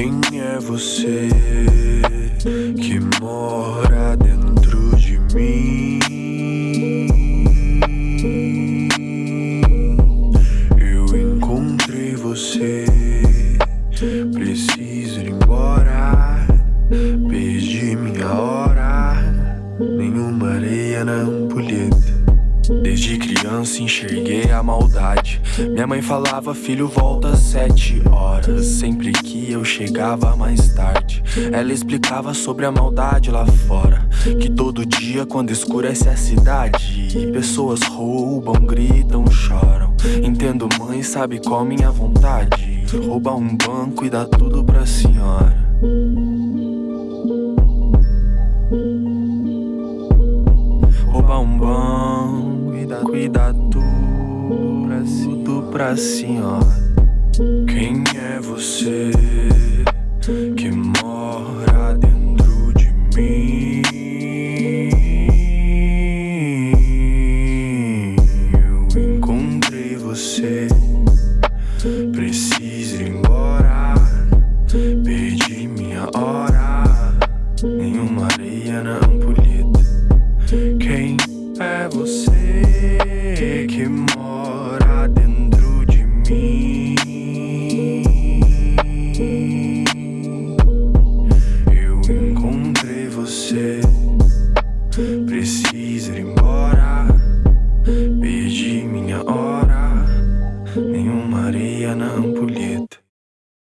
Quem é você que mora dentro de mim? Eu encontrei você, preciso ir embora. Perdi minha hora, nenhuma areia na ampulheta. Desde criança enxerguei a maldade. Minha mãe falava, filho, volta às sete horas. Sempre que eu chegava mais tarde, ela explicava sobre a maldade lá fora. Que todo dia, quando escurece a cidade, pessoas roubam, gritam, choram. Entendo, mãe, sabe qual minha vontade? Roubar um banco e dar tudo pra senhora. Roubar um banco dar tudo pra, tudo pra senhora. Quem é você que mora dentro de mim? Eu encontrei você. Preciso ir embora. Perdi minha hora. Nenhuma areia na que mora dentro de mim. Eu encontrei você, preciso ir embora. Perdi minha hora, nenhuma areia na ampulheta.